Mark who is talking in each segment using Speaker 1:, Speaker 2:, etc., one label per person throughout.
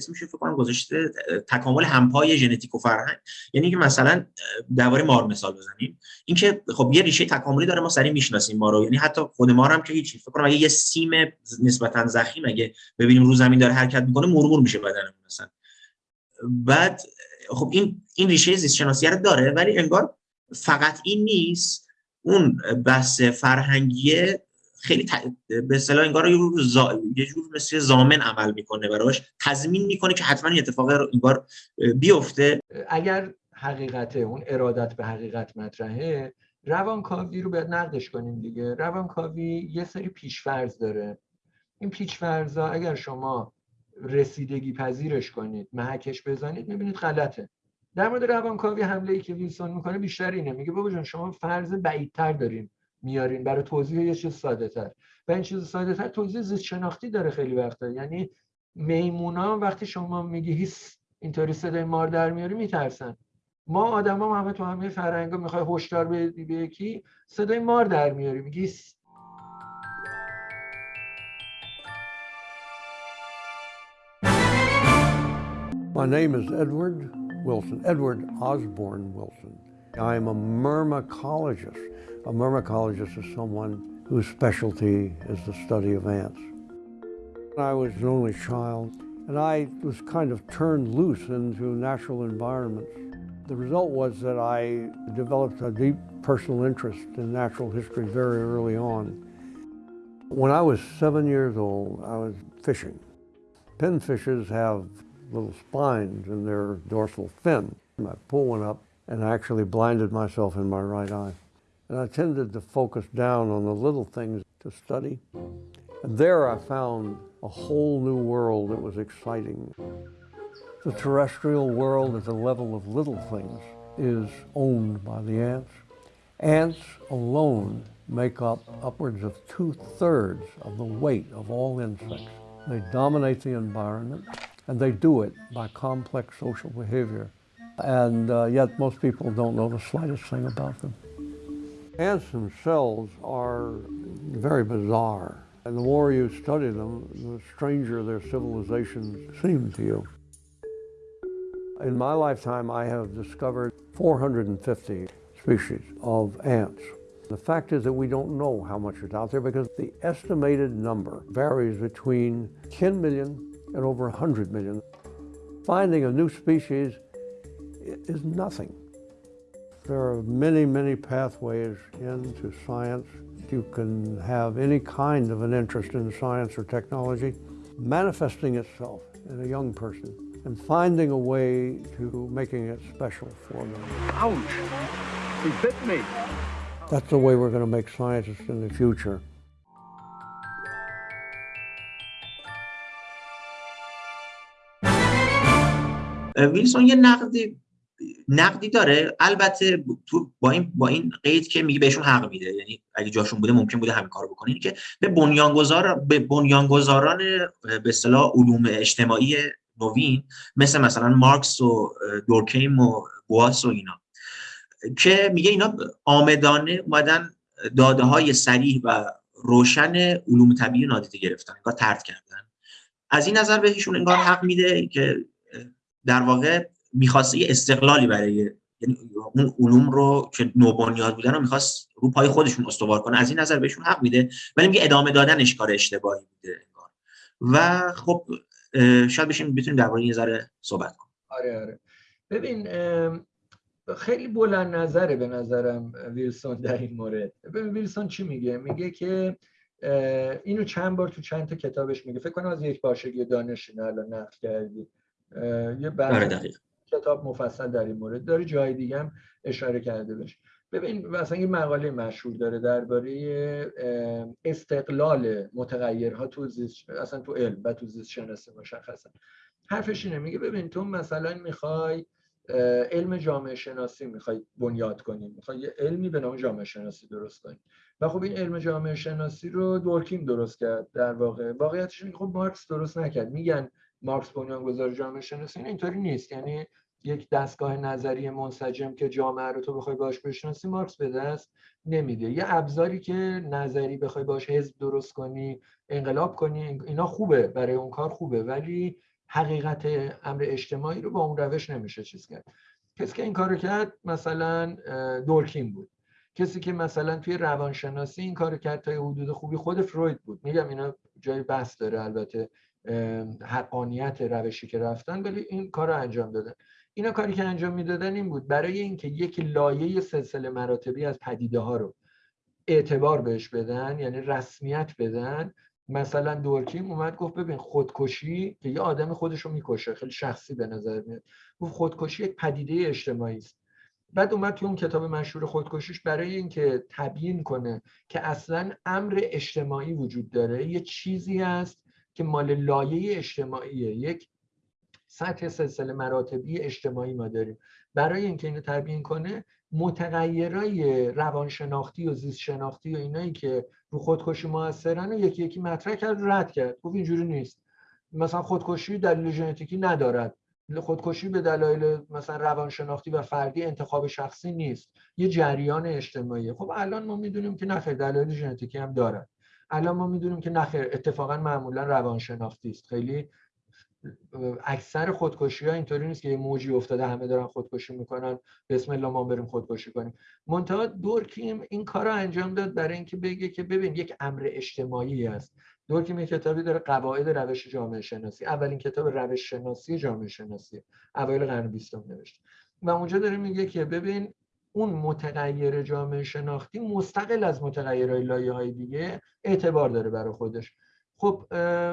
Speaker 1: اسمش فکر کنم گذاشته تکامل همپای ژنتیک و فرهنگ. یعنی که مثلا درباره مار مثال بزنیم. اینکه خب یه ریشه تکاملی داره ما سری می‌شناسیم ما رو. یعنی حتی خود ما هم که هیچی. فکر کنم اگه یه سیم نسبتا زخیم اگه ببینیم رو زمین داره حرکت می‌کنه مرمور میشه بدنمون مثلا. بعد خب این این ریشه زیست شناسی داره ولی انگار فقط این نیست. اون بحث فرهنگیه خیلی ت... به اصطلاح انگار یه جور زا... یه جور مثل زامن عمل می‌کنه براش. تضمین می‌کنه که حتما این اتفاق رو انگار بیفته.
Speaker 2: اگر حقیقت اون ارادت به حقیقت مطرحه روانکاوی رو باید نقدش کنیم دیگه. روانکاوی یه سری پیشفرض داره. این پیشفرضا اگر شما رسیدگی پذیرش کنید محکش بزنید می‌بینید غلطه. در مورد روانکاوی حمله ای که ویلسون می‌کنه بیشتر اینه. میگه بابا جان شما فرض بعیدتر دارین. میارین. برای توضیح یه چیز ساده تر و این چیز ساده تر توضیح زیست شناختی داره خیلی وقتا. یعنی میمونا وقتی شما میگی هیس اینطوری صدای مار در میاری میترسن. ما آدما همه تو همه فرهنگا می‌خوای هشدار بدی به یکی صدای مار در میاری. میگی
Speaker 3: My name is Edward Wilson, Edward Osborne Wilson. I am a myrmecologist. A myrmecologist is someone whose specialty is the study of ants. I was an only child, and I was kind of turned loose into natural environments. The result was that I developed a deep personal interest in natural history very early on. When I was seven years old, I was fishing. Pinfishes have little spines in their dorsal fin. I pulled one up and I actually blinded myself in my right eye. And I tended to focus down on the little things to study. And there I found a whole new world that was exciting. The terrestrial world at the level of little things is owned by the ants. Ants alone make up upwards of two-thirds of the weight of all insects. They dominate the environment, and they do it by complex social behavior. And uh, yet most people don't know the slightest thing about them. Ants themselves are very bizarre. And the more you study them, the stranger their civilizations seem to you. In my lifetime, I have discovered 450 species of ants. The fact is that we don't know how much is out there because the estimated number varies between 10 million and over 100 million. Finding a new species is nothing. There are many, many pathways into science. You can have any kind of an interest in science or technology manifesting itself in a young person and finding a way to making it special for them.
Speaker 4: Ouch! He bit me.
Speaker 3: That's the way we're going to make scientists in the future.
Speaker 1: ویلسون یه نقدی نقدی داره. البته تو با این با این قید که میگه بهشون حق میده. یعنی اگه جاشون بوده ممکن بوده همین کارو بکنه که به بنیانگذار به بنیانگذاران به اصطلاح علوم اجتماعی نوین مثل مثلا مارکس و دورکیم و بواس و اینا که میگه اینا آمدانه اومدن داده های سریح و روشن علوم طبیعی نادیده گرفتن انگار ترد کردن. از این نظر بهشون انگار حق میده که در واقع می‌خواسته یه استقلالی برای یعنی اون علوم رو که نوبنیاد بودن رو می‌خواست رو پای خودشون استوار کنه. از این نظر بهشون حق میده ولی میگه ادامه دادنش کار اشتباهی بوده و خب شاید بشیم بتونیم درباره یه ذره صحبت کنیم.
Speaker 2: آره آره. ببین خیلی بلند نظره به نظرم ویلسون در این مورد. ببین ویلسون چی میگه؟ میگه که اینو چند بار تو چند تا کتابش میگه. فکر کنم از یک باشگی دانشین الان نقل کردی. یه
Speaker 1: بله
Speaker 2: کتاب مفصل در این مورد داره جای دیگه هم اشاره کرده بشه ببین مثلا یه مقاله مشهور داره درباره استقلال متغیرها تو زیست اصلا تو علم و تو زیست شناسی مشخصا. حرفش اینه میگه ببین تو مثلا می‌خوای علم جامعه شناسی می‌خوای بنیاد کنی می‌خوای یه علمی به نام جامعه شناسی درست کنی. و خب این علم جامعه شناسی رو دورکیم درست کرد در واقع. واقعیتش خب مارکس درست نکرد. میگن مارکس بنیانگذار جامعه شناسی اینطوری نیست یعنی یک دستگاه نظری منسجم که جامعه رو تو بخوای باش بشناسی مارکس به دست نمیده. یه ابزاری که نظری بخوای باش حزب درست کنی انقلاب کنی اینا خوبه برای اون کار خوبه ولی حقیقت امر اجتماعی رو با اون روش نمیشه چیز کرد. کسی که این کارو کرد مثلا دورکین بود. کسی که مثلا توی روانشناسی این کارو کرد تا حدود خوبی خود فروید بود. میگم اینا جای بحث داره البته حقانیت روشی که رفتن ولی این کار رو انجام دادن. اینا کاری که انجام می‌دادن این بود. برای اینکه یک لایه سلسله مراتبی از پدیده ها رو اعتبار بهش بدن یعنی رسمیت بدن مثلا دورکیم اومد گفت ببین خودکشی که یه آدم خودش رو می‌کشه خیلی شخصی به نظر میاد. گفت خودکشی یک پدیده اجتماعی است. بعد اومد توی اون کتاب مشهور خودکشیش برای اینکه تبیین کنه که اصلا امر اجتماعی وجود داره. یه چیزی هست که مال لایه اجتماعیه. یک سطح سلسله مراتبی اجتماعی ما داریم. برای اینکه اینو تبیین کنه متغیرای روانشناختی و زیست شناختی و اینایی که رو خودکشی موثرن و یکی یکی مطرح کرد رد کرد. گفت اینجوری نیست. مثلا خودکشی دلیل ژنتیکی ندارد. خودکشی به دلایل مثلا روانشناختی و فردی انتخاب شخصی نیست. یه جریان اجتماعی خب الان ما می‌دونیم که نخیر دلایل ژنتیکی هم دارد. الان ما می‌دونیم که نخیر اتفاقا معمولا روانشناختی است. خیلی اکثر خودکشی ها اینطوری نیست که یه موجی افتاده همه دارن خودکشی می‌کنن. بسم الله ما بریم خودکشی کنیم. منتها دورکیم این کار رو انجام داد برای اینکه بگه که ببین یک امر اجتماعی است. دورکیم یک کتابی داره قواعد روش جامعه شناسی. اولین کتاب روش شناسی جامعه شناسی. اوایل قرن بیستم نوشته و اونجا داره میگه که ببین اون متغیر جامعه شناختی مستقل از متغیرهای لایه های دیگه اعتبار داره برای خودش. خب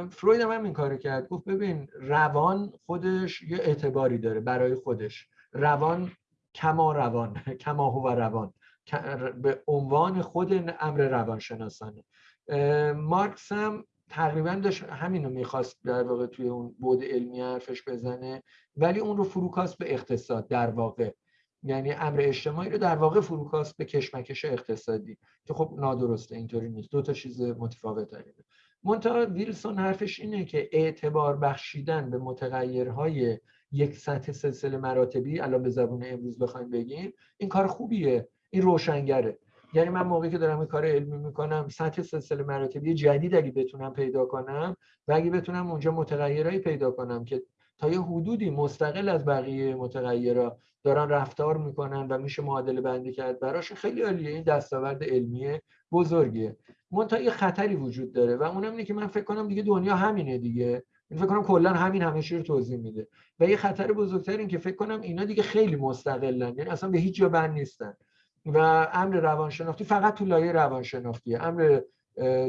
Speaker 2: فروید هم این کار کرد. گفت ببین روان خودش یه اعتباری داره برای خودش. روان کما روان کما هو روان. به عنوان خود امر روانشناسانه. مارکس هم تقریبا داشت همین رو می‌خواست در واقع توی اون بود علمی حرفش بزنه ولی اون رو فروکاست به اقتصاد در واقع. یعنی امر اجتماعی رو در واقع فروکاست به کشمکش اقتصادی. که خب نادرسته اینطوری نیست. دو تا چیز متفاوت داره منتها ویلسون حرفش اینه که اعتبار بخشیدن به متغیرهای یک سطح سلسله مراتبی الان به زبون امروز بخوایم بگیم این کار خوبیه این روشنگره. یعنی من موقعی که دارم این کار علمی می‌کنم سطح سلسله مراتبی جدید اگه بتونم پیدا کنم و اگه بتونم اونجا متغیرهایی پیدا کنم که تا یه حدودی مستقل از بقیه متغیرها دارن رفتار می‌کنن و میشه معادله بندی کرد. براش خیلی عالیه. این دستاورد علمی بزرگیه منتها یه خطری وجود داره و اونم اینه که من فکر کنم دیگه دنیا همینه دیگه. این فکر کنم کلا همین همه رو توضیح میده. و یه خطر بزرگتر این که فکر کنم اینا دیگه خیلی مستقلن. یعنی اصلا به هیچ جا بند نیستن. و امر روانشناختی فقط تو لایه روانشناختیه. امر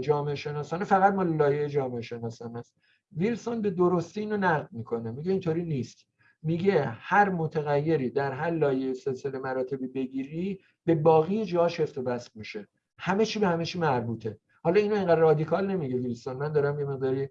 Speaker 2: جامعه شناسانه فقط مال لایه جامعه شناسانه است ویلسون به درستی اینو نقد می‌کنه میگه اینطوری نیست. میگه هر متغیری در هر لایه سلسله مراتبی بگیری به باقی جاش افت بست میشه. همه چی به همه چی مربوطه. حالا اینو اینقدر رادیکال نمیگه ویلسون. من دارم یه مقداری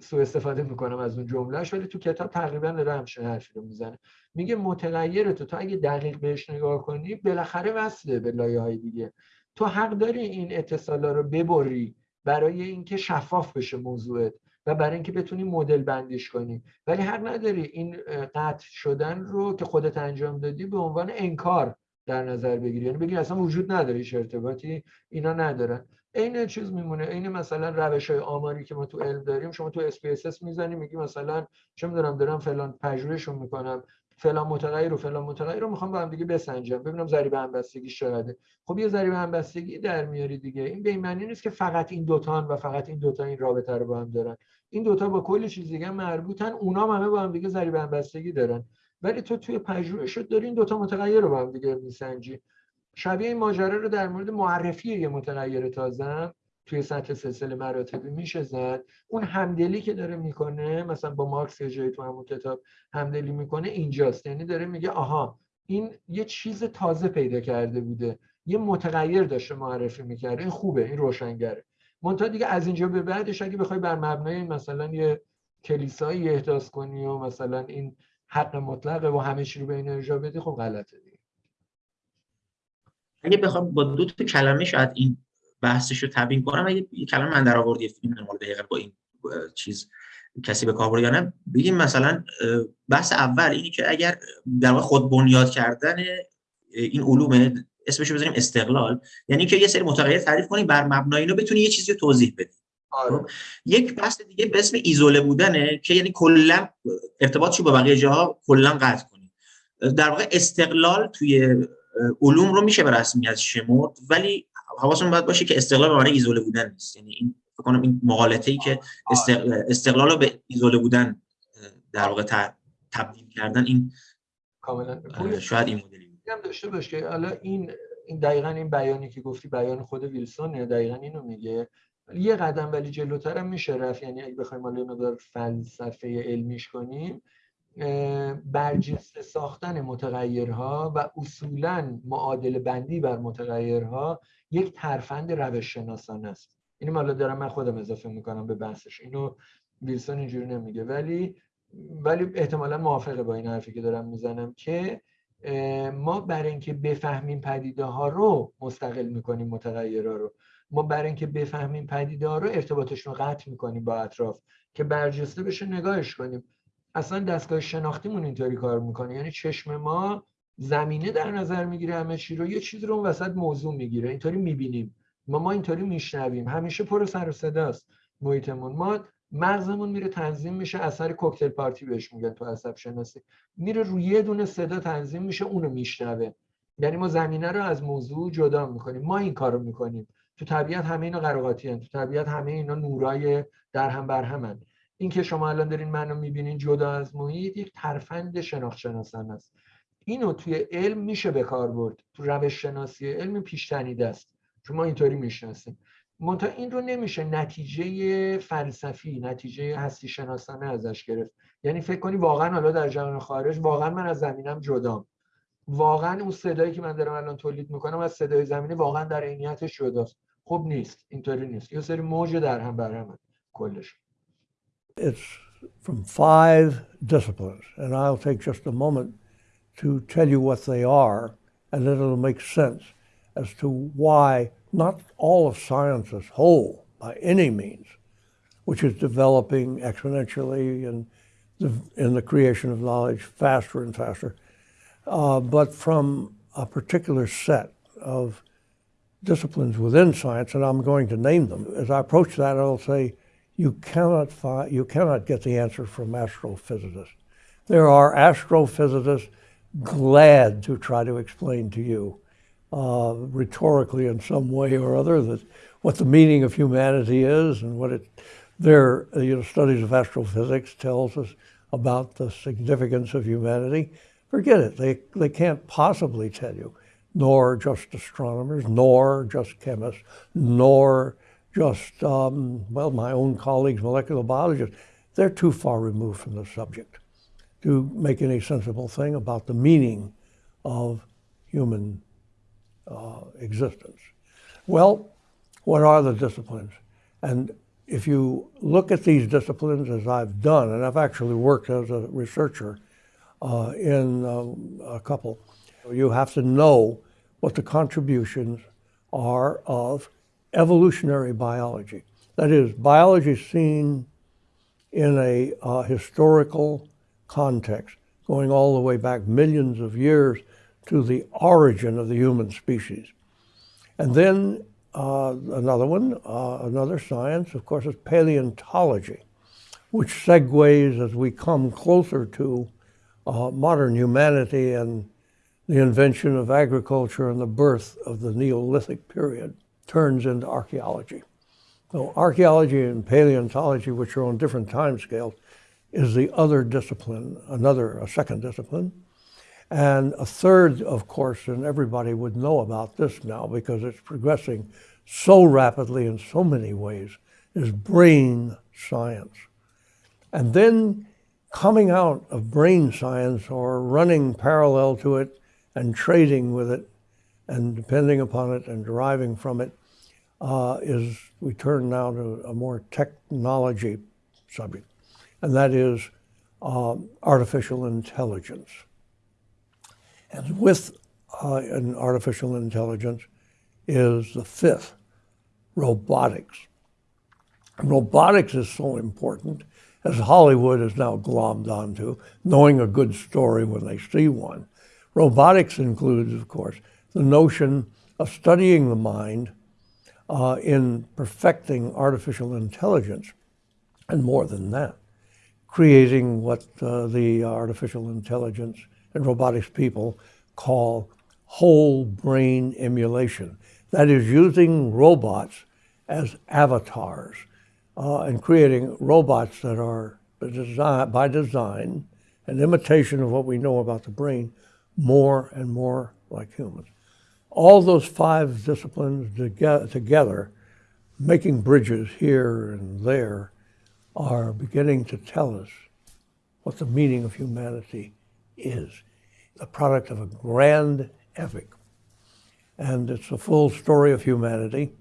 Speaker 2: سوء استفاده می‌کنم از اون جملهش ولی تو کتاب تقریبا داره همچین حرفی رو می‌زنه. میگه متغیر تو تا اگه دقیق بهش نگاه کنی بالاخره وصله به لایه های دیگه. تو حق داری این اتصالا رو ببری. برای اینکه شفاف بشه موضوعت و برای اینکه بتونی مدل بندیش کنی. ولی حق نداری این قطع شدن رو که خودت انجام دادی به عنوان انکار در نظر بگیری. یعنی بگی اصلا وجود نداره هیچ ارتباطی اینا ندارن. عین چیز میمونه عین مثلا روش های آماری که ما تو علم داریم شما تو SPSS می‌زنی میگی مثلا چه می‌دونم دارم فلان پژوهشون می‌کنم. فلان متغیر و فلان متغیر رو می‌خوام با هم دیگه بسنجم ببینم ضریب همبستگی چقدره. خب یه ضریب همبستگی در میاری دیگه. این به معنی نیست که فقط این دوتان و فقط این دوتا این رابطه رو با هم دارن. این دوتا با کلی چیز دیگه مربوطن اونا همه با هم دیگه ضریب همبستگی دارن. ولی تو توی پژوهشت داری این دوتا متغیر رو با هم دیگه میسنجی. شبیه این ماجرا رو در مورد معرفی یه متغیر تازه توی سطح سلسله مراتبی میشه زد. اون همدلی که داره می‌کنه مثلا با مارکس یه جایی تو همون کتاب همدلی می‌کنه اینجاست. یعنی داره میگه آها این یه چیز تازه پیدا کرده بوده. یه متغیر داشته معرفی می‌کرده. این خوبه این روشنگره. منتها دیگه از اینجا به بعدش اگه بخوای بر مبنای مثلا یه کلیسایی احداث کنی و مثلا این حق مطلقه و همه چی رو به این ارجاع بدی خب غلطه دیگه.
Speaker 1: اگه بخوام با دو تا کلمه شاید این بحثش رو تبیین کنم اگه یه کلمه من در آورد یه فیلم دقیقا با این چیز کسی به کار یا نه. بگیم مثلا بحث اول اینی که اگر در واقع خود بنیاد کردن این علوم اسمش رو بزنیم استقلال یعنی که یه سری متغیر تعریف کنیم بر مبنای اینو بتونی یه چیزی رو توضیح بدی.
Speaker 2: آره.
Speaker 1: خب، یک بحث دیگه به اسم ایزوله بودنه که یعنی کلا ارتباطشو با بقیه جاها کلا قطع کنیم. در واقع استقلال توی علوم رو میشه به رسمیت شمرد ولی حواسمون باید باشه که استقلال به معنی ایزوله بودن نیست. یعنی این فکر کنم این مقالطه ای که استقلال رو به ایزوله بودن در واقع تبدیل کردن این
Speaker 2: کاملا.
Speaker 1: شاید این مدلی
Speaker 2: هم داشته باشه حالا این این دقیقا این بیانی که گفتی بیان خود ویلسون دقیقا اینو میگه. یه قدم ولی جلوتر هم میشه رفت. یعنی اگه بخوایم حالا مقدار فلسفه علمیش کنیم برجسته ساختن متغیرها و اصولا معادل بندی بر متغیرها یک ترفند روش شناسانه است. اینو حالا دارم من خودم اضافه می‌کنم به بحثش. اینو ویلسون اینجوری نمیگه. ولی ولی احتمالا موافقه با این حرفی که دارم می‌زنم که ما برای اینکه بفهمیم پدیده ها رو مستقل می‌کنیم متغیرها رو. ما برای اینکه بفهمیم پدیده ها رو ارتباطشون رو قطع می‌کنیم با اطراف که برجسته بشه نگاهش کنیم. اصلا دستگاه شناختیمون اینطوری کار می‌کنه. یعنی چشم ما زمینه در نظر می‌گیره همه چی رو یه چیز رو اون وسط موضوع می‌گیره. اینطوری می‌بینیم. ما ما اینطوری میشنویم. همیشه پر سر و صداست محیطمون. ما مغزمون میره تنظیم میشه اثر کوکتل پارتی بهش میگن تو عصب شناسی. میره روی یه دونه صدا تنظیم میشه اونو میشنوه. یعنی ما زمینه رو از موضوع جدا می‌کنیم. ما این کارو می‌کنیم. تو طبیعت همه اینا قراقاتی هن. تو طبیعت همه اینا نورای در هم بر همن این که شما الان دارین منو می‌بینین جدا از محیط یک ترفند شناخت شناسان است. اینو توی علم میشه به کار برد. تو روش شناسی علم پیشتنیده چون ما اینطوری می‌شناسیم. منتها این رو نمیشه نتیجه فلسفی نتیجه هستی شناسانه ازش گرفت. یعنی فکر کنی واقعا حالا در جهان خارج واقعا من از زمینم جدام. واقعا اون صدایی که من دارم الان تولید می‌کنم از صدای زمینی واقعا در عینیتش جداست. خب نیست. اینطوری نیست. یه سری موج در هم بر هم کلش.
Speaker 3: It's from five disciplines and I'll take just a moment to tell you what they are and then it'll make sense as to why not all of science as whole by any means, which is developing exponentially and in, in the creation of knowledge faster and faster, uh, but from a particular set of disciplines within science, and I'm going to name them. As I approach that, I'll say, you cannot, find, you cannot get the answer from astrophysicists. There are astrophysicists glad to try to explain to you uh, rhetorically in some way or other that what the meaning of humanity is and what it their you know studies of astrophysics tells us about the significance of humanity. Forget it. They they can't possibly tell you. Nor just astronomers nor just chemists nor just um, well my own colleagues molecular biologists. They're too far removed from the subject to make any sensible thing about the meaning of human uh, existence. Well, what are the disciplines? And if you look at these disciplines as I've done, and I've actually worked as a researcher uh, in um, a couple, you have to know what the contributions are of evolutionary biology. That is, biology seen in a uh, historical context, going all the way back millions of years to the origin of the human species. And then uh, another one, uh, another science, of course, is paleontology, which segues as we come closer to uh, modern humanity and the invention of agriculture and the birth of the Neolithic period turns into archaeology. So archaeology and paleontology, which are on different time scales, is the other discipline, another, a second discipline. And a third, of course, and everybody would know about this now because it's progressing so rapidly in so many ways, is brain science. And then coming out of brain science or running parallel to it and trading with it and depending upon it and deriving from it uh, is we turn now to a more technology subject, and that is uh, artificial intelligence. And with uh, an artificial intelligence is the fifth, robotics. robotics is so important, as Hollywood is now glommed onto, knowing a good story when they see one. Robotics includes, of course, the notion of studying the mind uh, in perfecting artificial intelligence, and more than that, creating what uh, the artificial intelligence and robotics people call whole brain emulation. That is, using robots as avatars uh, and creating robots that are by design an imitation of what we know about the brain more and more like humans. All those five disciplines together, making bridges here and there, are beginning to tell us what the meaning of humanity is. The product of a grand epic. And it's a full story of humanity,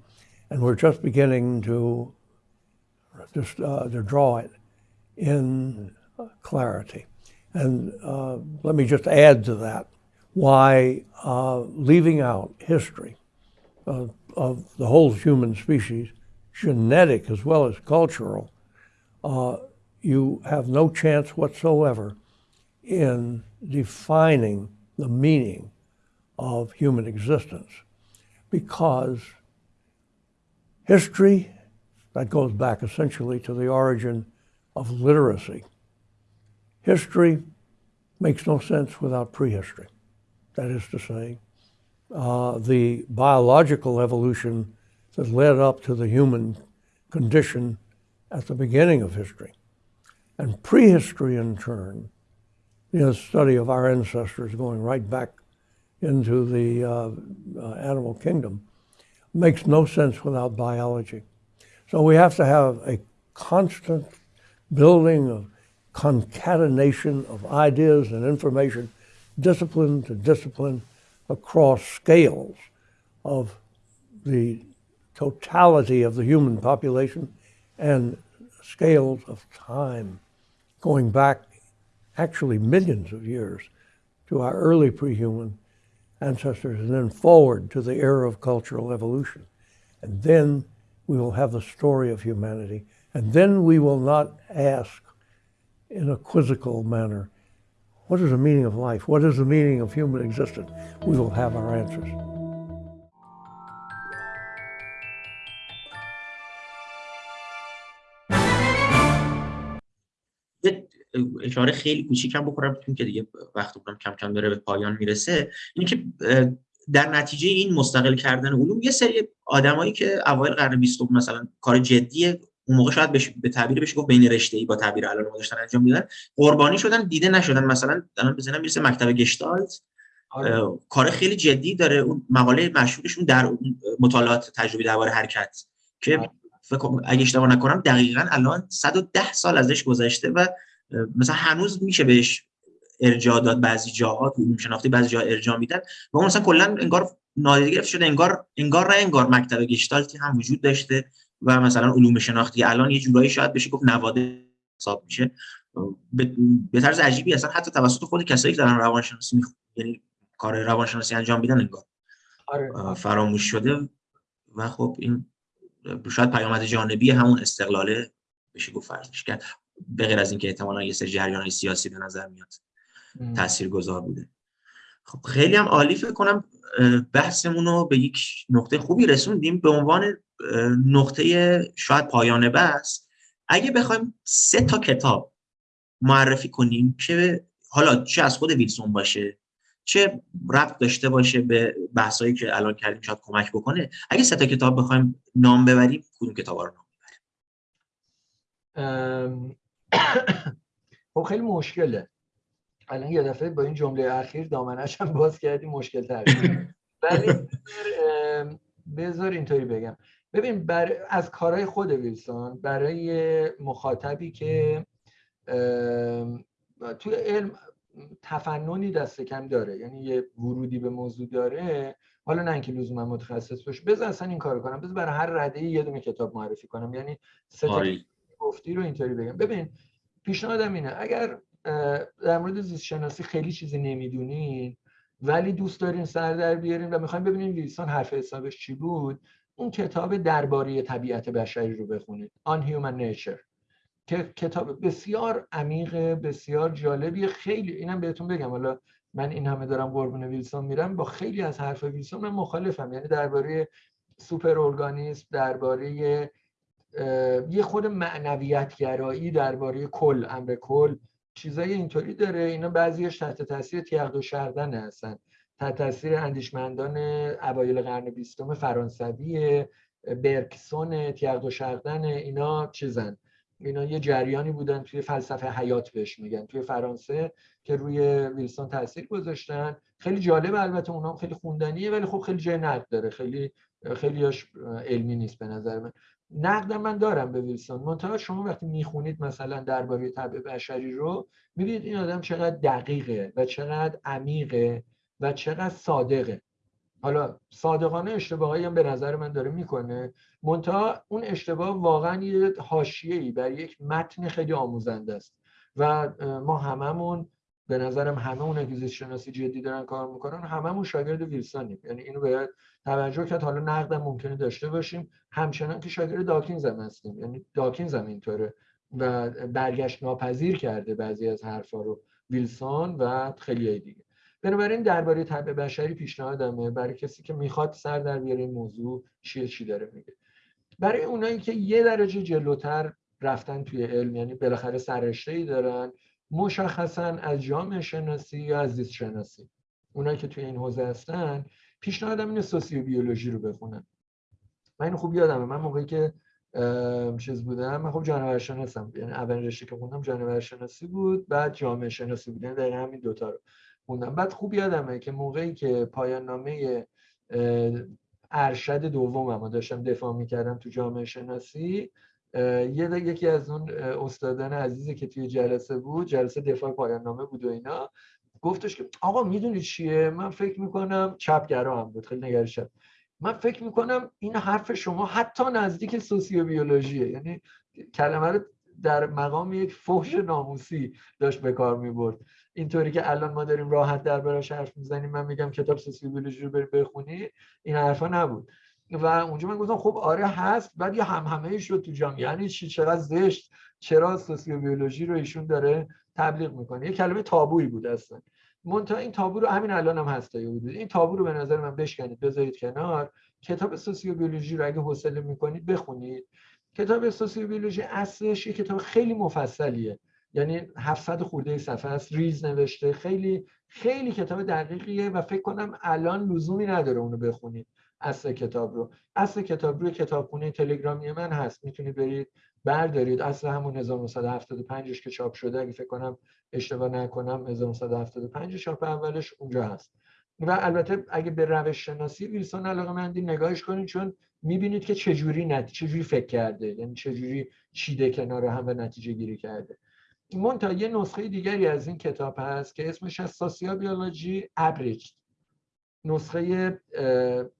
Speaker 3: and we're just beginning to, uh, to draw it in clarity. And uh, let me just add to that why uh, leaving out history of, of, the whole human species, genetic as well as cultural, uh, you have no chance whatsoever in defining the meaning of human existence because history, that goes back essentially to the origin of literacy. History makes no sense without prehistory. That is to say, uh, the biological evolution that led up to the human condition at the beginning of history. And prehistory, in turn, the study of our ancestors going right back into the uh, uh, animal kingdom, makes no sense without biology. So we have to have a constant building of concatenation of ideas and information, discipline to discipline, across scales of the totality of the human population and scales of time going back actually millions of years to our early pre-human ancestors and then forward to the era of cultural evolution. And then we will have the story of humanity. And then we will not ask in a quizzical manner, what is the meaning of life? What is the meaning of human existence? We will have our answers.
Speaker 1: اشاره خیلی کوچیکم بکنم چون که دیگه وقت بکنم کم کم داره به پایان می‌رسه اینه که در نتیجه این مستقل کردن علوم یه سری آدمایی که اوایل قرن 20 مثلا کار جدی اون موقع شاید بشه به تعبیر بشه گفت بین رشته ای با تعبیر الان داشتن انجام میدن قربانی شدن دیده نشدن مثلا الان بزنم می‌رسه مکتب گشتالت آره. کار خیلی جدی داره اون مقاله مشهورشون در مطالعات تجربی درباره حرکت که آره. فکر اگه اشتباه نکنم دقیقا الان 110 سال ازش گذشته و مثلا هنوز میشه بهش ارجاع داد بعضی جاها تو علوم شناختی بعضی جاها ارجاع میدن. و اون مثلا کلا انگار نادیده گرفته شده انگار انگار نه انگار مکتب گشتالتی هم وجود داشته و مثلا علوم شناختی الان یه جورایی شاید بشه گفت نواده حساب میشه. به طرز عجیبی اصلا حتی توسط خود کسایی که دارن روانشناسی میخ... یعنی کار روانشناسی انجام میدن انگار آره. فراموش شده. و خب این شاید پیامد جانبی همون استقلاله بشه گفت فرضش کرد. به غیر از اینکه احتمالا یه سری جریان سیاسی به نظر میاد تاثیرگذار بوده. خب خیلی هم عالی فکر کنم بحثمون رو به یک نقطه خوبی رسوندیم. به عنوان نقطه شاید پایان بحث اگه بخوایم سه تا کتاب معرفی کنیم که حالا چه از خود ویلسون باشه چه ربط داشته باشه به بحثایی که الان کردیم شاید کمک بکنه اگه سه تا کتاب بخوایم نام ببریم کدوم کتاب رو نام
Speaker 2: ببریم؟ خب خیلی مشکله. الان یه دفعه با این جمله اخیر دامنش هم باز کردیم مشکل تر ولی بذار اینطوری بگم. ببین بر... از کارهای خود ویلسون برای مخاطبی که توی علم تفننی دست کم داره یعنی یه ورودی به موضوع داره حالا نه اینکه لزوما متخصص باشه بذار اصلا این کارو کنم. بذار برای هر رده یه دونه کتاب معرفی کنم. یعنی سه تا گفتی رو اینطوری بگم. ببین پیشنهادم اینه اگر در مورد زیست شناسی خیلی چیزی نمی‌دونین ولی دوست دارین سر در بیارین و می‌خوایم ببینین ویلسون حرف حسابش چی بود اون کتاب درباره طبیعت بشری رو بخونید. آن هیومن نیچر که کتاب بسیار عمیق بسیار جالبی خیلی اینم بهتون بگم. حالا من این همه دارم قربون ویلسون میرم با خیلی از حرف ویلسون من مخالفم. یعنی درباره سوپر ارگانیسم درباره یه خود معنویت گرایی درباره کل امر کل چیزای اینطوری داره. اینا بعضیش تحت تاثیر تیغ و شردن هستن. تحت تاثیر اندیشمندان اوایل قرن بیستم فرانسوی برکسون تیغ و شردن اینا چیزن. اینا یه جریانی بودن توی فلسفه حیات بهش میگن. توی فرانسه که روی ویلسون تاثیر گذاشتن. خیلی جالب البته اونام خیلی خوندنیه ولی خب خیلی جای داره. خیلی خیلیش علمی نیست به نظر من. نقد من دارم به ویلسون. منتها شما وقتی می‌خونید مثلا درباره طبع بشری رو می‌بینید این آدم چقدر دقیقه و چقدر عمیقه و چقدر صادقه. حالا صادقانه اشتباهایی هم به نظر من داره می‌کنه. منتها اون اشتباه واقعا یه حاشیه‌ای بر یک متن خیلی آموزنده است. و ما هممون به نظرم همه اون که شناسی جدی دارن کار می‌کنن هممون شاگرد ویلسونیم. یعنی اینو باید توجه کرد حالا نقدم ممکنه داشته باشیم. همچنان که شاگرد داکینز هم هستیم. یعنی داکینز هم اینطوره و برگشت ناپذیر کرده بعضی از حرفا رو ویلسون و خیلی دیگه. بنابراین درباره طبع بشری پیشنهادمه برای کسی که می‌خواد سر در بیاره این موضوع چیه چی داره میگه. برای اونایی که یه درجه جلوتر رفتن توی علم یعنی بالاخره سررشته ای دارن مشخصا از جامعه شناسی یا از زیست شناسی. اونایی که توی این حوزه هستن پیشنهادم اینه سوسیو بیولوژی رو بخونن. من اینو خوب یادمه. من موقعی که چیز بودم من خب جانور شناسم یعنی اولین رشته که خوندم جانور شناسی بود بعد جامعه شناسی بود. یعنی دقیقا همین دوتا رو خوندم. بعد خوب یادمه که موقعی که پایان نامه ارشد دومم داشتم دفاع می‌کردم تو جامعه شناسی یه یکی از اون استادان عزیزی که توی جلسه بود جلسه دفاع پایان نامه بود و اینا گفتش که آقا می‌دونید چیه؟ من فکر می‌کنم چپگرا هم بود خیلی نگرشم من فکر می‌کنم این حرف شما حتی نزدیک سوسیو بیولوژیه یعنی کلمه رو در مقام یک فحش ناموسی داشت به کار می‌برد. اینطوری که الان ما داریم راحت در براش حرف می‌زنیم من میگم کتاب سوسیو بیولوژی رو بخونی این حرفا نبود. و اونجا من گفتم خب آره هست بعد یه هم همه شد تو جامعه یعنی چی؟ چقدر زشت؟ چرا سوسیو بیولوژی رو ایشون داره تبلیغ می‌کنه؟ یه کلمه تابویی بود اصلا. منتها این تابو رو همین الان هم هست بود این تابو رو به نظر من بشکنید بذارید کنار. کتاب سوسیوبیولوژی رو اگه حوصله می‌کنید بخونید. کتاب سوسیوبیولوژی اصلش یه کتاب خیلی مفصلیه. یعنی 700 خورده صفحه است ریز نوشته. خیلی خیلی کتاب دقیقیه و فکر کنم الان لزومی نداره اونو بخونید. اصل کتاب رو. اصل کتاب روی کتابخونه تلگرامی من هست. می‌تونید برید بردارید. اصل همون 1975 که چاپ شده. اگه فکر کنم اشتباه نکنم 1975 چاپ اولش اونجا هست. و البته اگه به روش شناسی ویلسون علاقه مندی نگاهش کنید چون می‌بینید که چجوری نت... چجوری فکر کرده. یعنی چجوری چیده کنار هم به نتیجه گیری کرده. منتها یه نسخه دیگری از این کتاب هست که اسمش از سوسیوبیولوژی ابریج. نسخه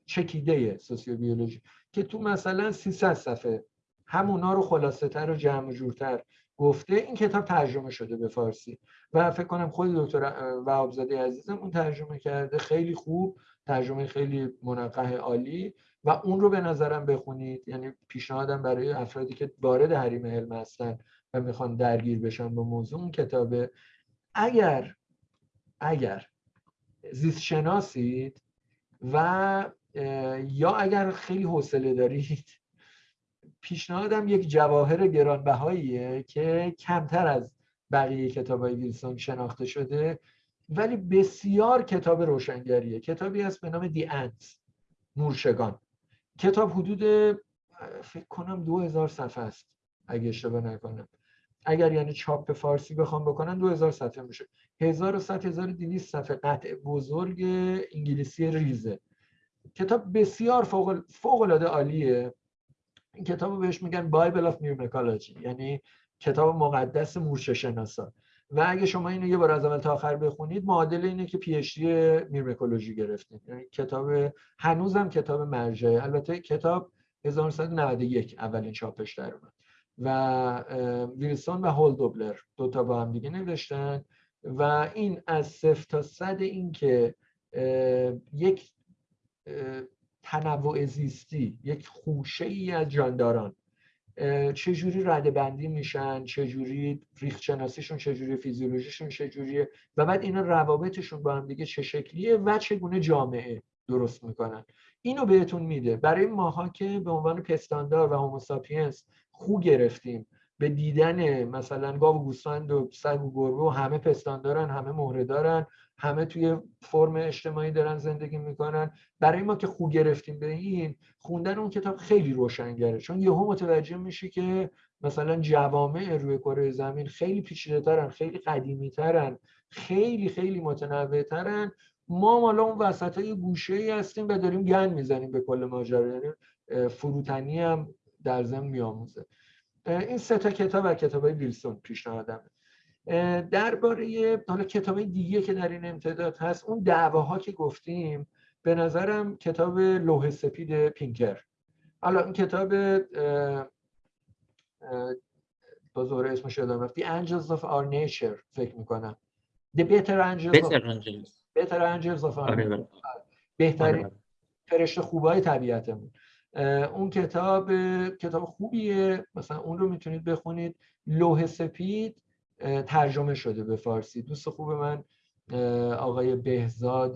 Speaker 2: چکیده سوسیوبیولوژی که تو مثلا 300 صفحه همونا رو خلاصه تر و جمع جورتر گفته این کتاب ترجمه شده به فارسی. و فکر کنم خود دکتر وهابزاده عزیزم اون ترجمه کرده. خیلی خوب ترجمه خیلی منقه عالی. و اون رو به نظرم بخونید. یعنی پیشنهادم برای افرادی که وارد حریم علم هستن و می‌خوان درگیر بشن با موضوع اون کتابه. اگر اگر زیست شناسید و یا اگر خیلی حوصله دارید پیشنهادم یک جواهر گرانبهاییه که کمتر از بقیه کتاب های ویلسون شناخته شده ولی بسیار کتاب روشنگریه. کتابی هست به نام دی انت مورشگان. کتاب حدود فکر کنم دو هزار صفحه است اگه اشتباه نکنم. اگر یعنی چاپ فارسی بخوام بکنن دو صفحه میشه. هزار و صد هزار دیویست صفحه قطع بزرگ انگلیسی ریزه. کتاب بسیار فوق, فوق العاده عالیه. این کتاب رو بهش میگن Bible of Myrmecology یعنی کتاب مقدس مورچه شناسا و اگه شما اینو یه بار از اول تا آخر بخونید معادل اینه که PhD میرمکولوژی گرفتید یعنی کتاب هنوزم کتاب مرجعه. البته کتاب 1991 اولین چاپش در اومد. و ویلسون و هول دوبلر دوتا با هم دیگه نوشتن. و این از صفر تا صد این که یک تنوع زیستی یک خوشه ای از جانداران. چجوری رده بندی میشن؟ چجوری ریخت شناسیشون چجوری فیزیولوژیشون چجوریه؟ و بعد اینا روابطشون با هم دیگه چه شکلیه و چگونه جامعه درست می‌کنن؟ اینو بهتون میده. برای ماها که به عنوان پستاندار و هوموساپینس خو گرفتیم. به دیدن مثلا گاو و گوسفند و سگ و گربه و همه پستان دارن همه مهره دارن همه توی فرم اجتماعی دارن زندگی می‌کنن. برای ما که خو گرفتیم به این خوندن اون کتاب خیلی روشنگره. چون یهو متوجه میشی که مثلا جوامع روی کره زمین خیلی پیچیده ترن خیلی قدیمی ترن خیلی خیلی متنوع ترن. ما مالا اون وسط های گوشه ای هستیم و داریم گن می‌زنیم به کل ماجرا. یعنی فروتنی هم در ضمن میآموزه. این سه تا کتاب و کتاب ویلسون پیشنهادمه. درباره حالا کتاب دیگه که در این امتداد هست اون دعواها که گفتیم به نظرم کتاب لوح سپید پینکر. حالا این کتاب با زوره اسمش یادم رفت The Angels of Our Nature فکر می‌کنم. The Better Angels
Speaker 1: Better
Speaker 2: of,
Speaker 1: Angels.
Speaker 2: Better Angels of Our
Speaker 1: آره،
Speaker 2: Nature.
Speaker 1: آره.
Speaker 2: بهترین
Speaker 1: آره.
Speaker 2: فرشته خوبای طبیعتمون. اون کتاب کتاب خوبیه. مثلا اون رو می‌تونید بخونید. لوح سپید ترجمه شده به فارسی. دوست خوب من آقای بهزاد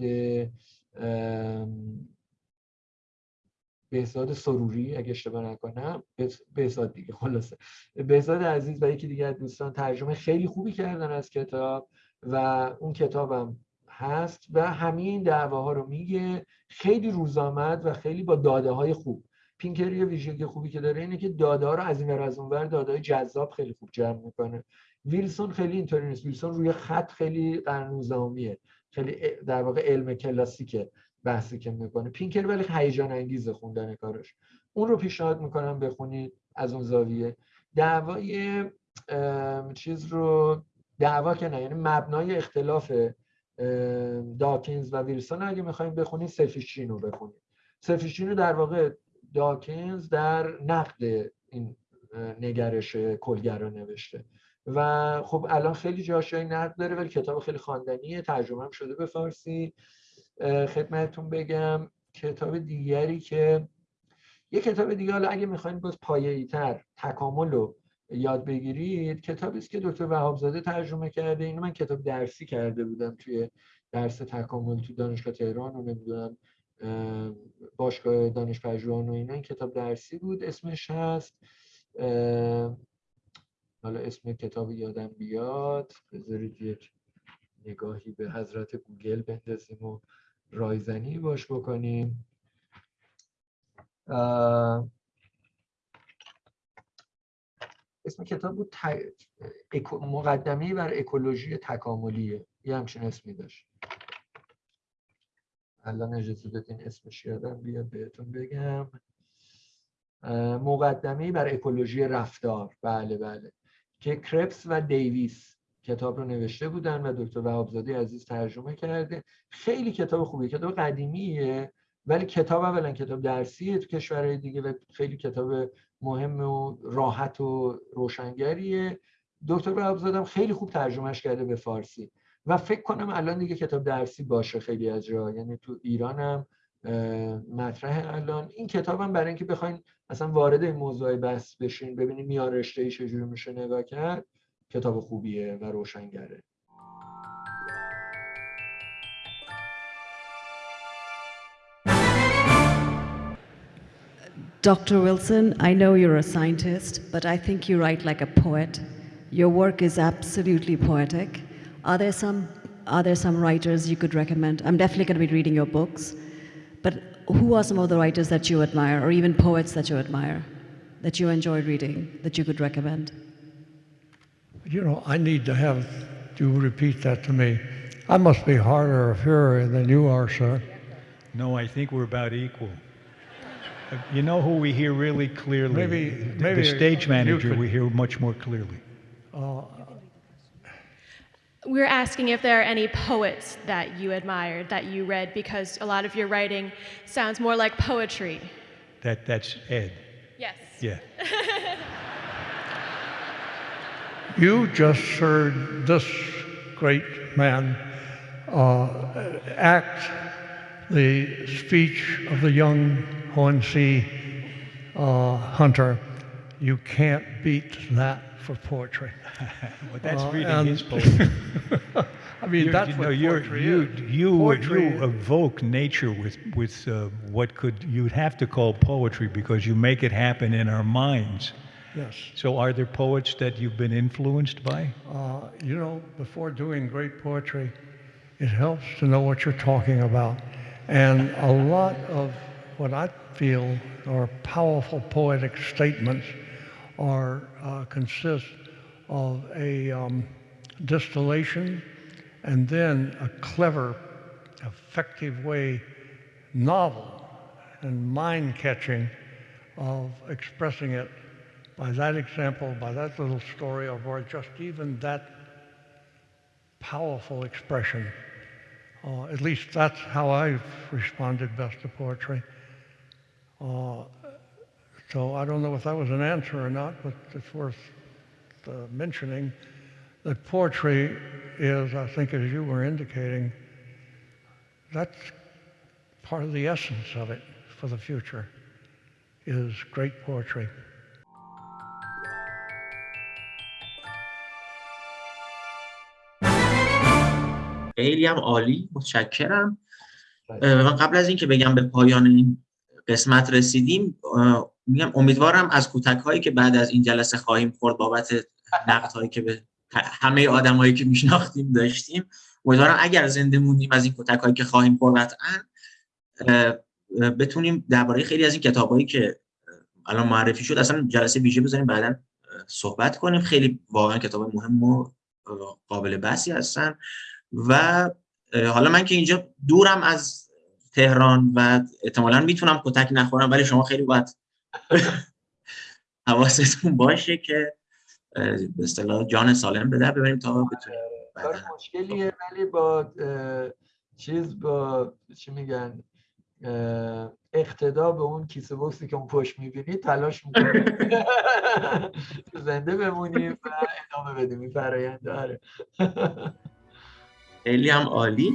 Speaker 2: بهزاد سروری اگه اشتباه نکنم. بهز- بهزاد دیگه خلاصه. بهزاد عزیز و یکی دیگه از دوستان ترجمه خیلی خوبی کردن از کتاب و اون کتابم هست و همه این دعواها رو میگه. خیلی روزآمد و خیلی با داده های خوب. پینکر یه ویژگی خوبی که داره اینه که داده رو از این ور از اون ور داده جذاب خیلی خوب جمع می‌کنه. ویلسون خیلی اینطوری نیست. ویلسون روی خط خیلی قرن 19 خیلی در واقع علم کلاسیکه بحثی که می‌کنه. پینکر ولی هیجان انگیزه خوندن کارش. اون رو پیشنهاد می‌کنم بخونید از اون زاویه. دعوای چیز رو دعوا که نه یعنی مبنای اختلاف داکینز و ویلسون اگه می‌خوایم بخونید سفیشین رو بخونید. سفیشین رو در واقع داکینز در نقد این نگرش کلگرا نوشته. و خب الان خیلی جاشای نقد داره ولی کتاب خیلی خواندنیه. ترجمه هم شده به فارسی. خدمتتون بگم کتاب دیگری که یه کتاب دیگه حالا اگه می‌خواین باز پایه‌ای تر تکامل رو یاد بگیرید کتابی است که دکتر وهابزاده ترجمه کرده. اینو من کتاب درسی کرده بودم توی درس تکامل تو دانشگاه تهران و نمی‌دونم باشگاه دانش پژوهان و اینا این کتاب درسی بود اسمش هست حالا اسم کتاب یادم بیاد بذارید یک نگاهی به حضرت گوگل بندازیم و رایزنی باش بکنیم. اسم کتاب بود ت- مقدمه بر اکولوژی تکاملیه یه همچین اسمی داشت. الان اجازه بدین اسمش یادم بیاد بهتون بگم. مقدمه بر اکولوژی رفتار. بله بله. که کرپس و دیویس کتاب رو نوشته بودن و دکتر وهابزاده عزیز ترجمه کرده. خیلی کتاب خوبیه. کتاب قدیمیه ولی کتاب اولا کتاب درسیه تو کشورهای دیگه و خیلی کتاب مهم و راحت و روشنگریه. دکتر وهابزاده خیلی خوب ترجمهش کرده به فارسی. و فکر کنم الان دیگه کتاب درسی باشه خیلی از جا یعنی تو ایران هم اه، مطرح الان این کتاب هم برای اینکه بخواین اصلا وارد این موضوع بحث بشین ببینید میان رشته ای چجوری میشه نگاه کرد کتاب خوبیه و روشنگره
Speaker 5: Dr. Wilson, I know you're a scientist, but I think you write like a poet. Your work is absolutely poetic. Are there some are there some writers you could recommend? I'm definitely going to be reading your books, but who are some of the writers that you admire, or even poets that you admire, that you enjoy reading, that you could recommend?
Speaker 3: You know, I need to have you repeat that to me. I must be harder of hearing than you are, sir.
Speaker 6: No, I think we're about equal. Uh, You know who we hear really clearly?
Speaker 3: Maybe-
Speaker 6: The-
Speaker 3: maybe
Speaker 6: the stage manager
Speaker 3: could-
Speaker 6: we hear much more clearly.
Speaker 7: We're asking if there are any poets that you admired, that you read, because a lot of your writing sounds more like poetry.
Speaker 6: That that's Ed.
Speaker 7: Yes.
Speaker 6: Yeah.
Speaker 3: You just heard this great man uh, act the speech of the young ONC uh, hunter. You can't beat that for poetry.
Speaker 6: But that's
Speaker 3: Uh,
Speaker 6: reading his poetry.
Speaker 3: I mean,
Speaker 6: You're-
Speaker 3: that's
Speaker 6: you
Speaker 3: what
Speaker 6: know, you're,
Speaker 3: poetry
Speaker 6: you,
Speaker 3: is.
Speaker 6: you,
Speaker 3: Poetry
Speaker 6: you evoke nature with, with uh, what could, you'd have to call poetry because you make it happen in our minds.
Speaker 3: Yes.
Speaker 6: So are there poets that you've been influenced by?
Speaker 3: Uh, you know, before doing great poetry, it helps to know what you're talking about. And a lot of what I feel are powerful poetic statements are uh, consist of a um, distillation and then a clever, effective way, novel and mind-catching of expressing it by that example, by that little story, or just even that powerful expression. Uh, at least that's how I've responded best to poetry. Uh, so I don't know if that was an answer or not, but it's worth uh, mentioning that poetry is, I think, as you were indicating, that's part of the essence of it for the future, is great poetry.
Speaker 1: خیلی هم عالی متشکرم اه، من قبل از اینکه بگم به پایان این قسمت رسیدیم اه، میگم امیدوارم از کودک هایی که بعد از این جلسه خواهیم خورد بابت نقد هایی که به همه آدم هایی که میشناختیم داشتیم امیدوارم اگر زنده موندیم از این کودک هایی که خواهیم خورد قطعا بتونیم درباره خیلی از این کتاب هایی که الان معرفی شد اصلا جلسه ویژه بذاریم بعدا صحبت کنیم. خیلی واقعا کتاب مهم و قابل بحثی هستن. و حالا من که اینجا دورم از تهران و احتمالا می‌تونم کتک نخورم ولی شما خیلی باید حواستون باشه که به اصطلاح جان سالم به در ببریم تا بتونیم
Speaker 2: کار مشکلیه ولی با چیز با چی میگن اقتدا به اون کیسه بوکسی که اون پشت می‌بینی تلاش می‌کنیم زنده بمونیم و ادامه بدیم این فرآیند داره
Speaker 1: خیلی هم عالی.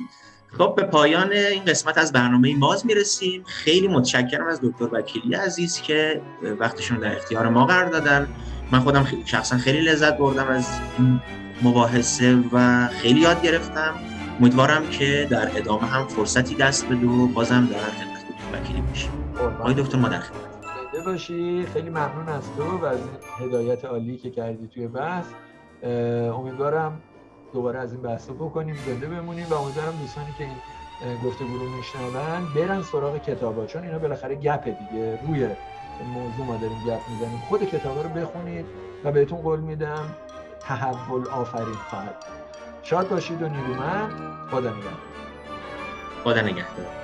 Speaker 1: خب به پایان این قسمت از برنامه ماز می‌رسیم. خیلی متشکرم از دکتر وکیلی عزیز که وقتشون در اختیار ما قرار دادن. من خودم شخصا خیلی لذت بردم از این مباحثه و خیلی یاد گرفتم. امیدوارم که در ادامه هم فرصتی دست بده و بازم در خدمت دکتر وکیلی باشیم. آقای دکتر ما در
Speaker 2: خیلی ممنون از تو و از هدایت عالی که کردی توی بحث. امیدوارم دوباره از این بحث رو بکنیم زنده بمونیم و امیدوارم دوستانی که این گفتگو رو میشنون برن سراغ کتابا چون اینا بالاخره گپه دیگه روی موضوع ما داریم گپ می‌زنیم. خود کتابا رو بخونید و بهتون قول میدم تحول آفرین خواهد. شاد باشید و نیرومند. خدا نگهدار.
Speaker 1: خدا نگهدار.